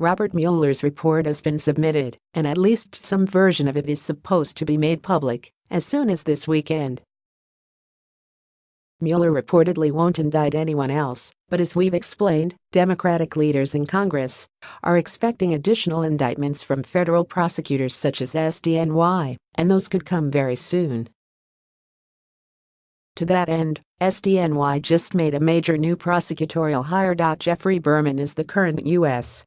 Robert Mueller's report has been submitted, and at least some version of it is supposed to be made public as soon as this weekend. Mueller reportedly won't indict anyone else, but as we've explained, Democratic leaders in Congress are expecting additional indictments from federal prosecutors such as SDNY, and those could come very soon. To that end, SDNY just made a major new prosecutorial hire. Geoffrey Berman is the current U.S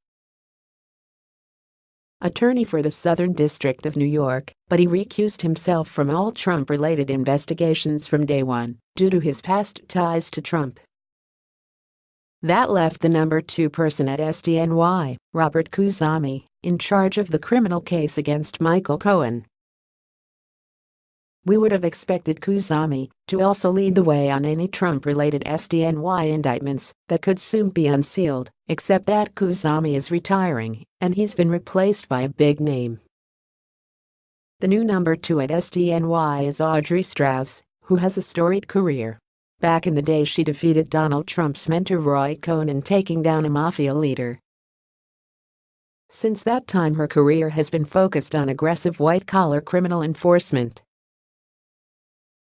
attorney for the Southern District of New York, but he recused himself from all Trump-related investigations from day one due to his past ties to Trump. That left the number two person at SDNY, Robert Khuzami, in charge of the criminal case against Michael Cohen. We would have expected Khuzami to also lead the way on any Trump-related SDNY indictments that could soon be unsealed, except that Khuzami is retiring and he's been replaced by a big name. The new number two at SDNY is Audrey Strauss, who has a storied career. Back in the day she defeated Donald Trump's mentor Roy Cohn in taking down a mafia leader. Since that time her career has been focused on aggressive white-collar criminal enforcement.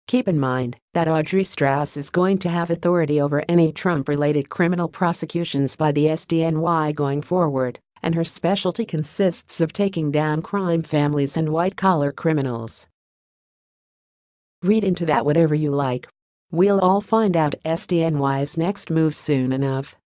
Keep in mind that Audrey Strauss is going to have authority over any Trump-related criminal prosecutions by the SDNY going forward, and her specialty consists of taking down crime families and white-collar criminals. Read into that whatever you like. We'll all find out SDNY's next move soon enough.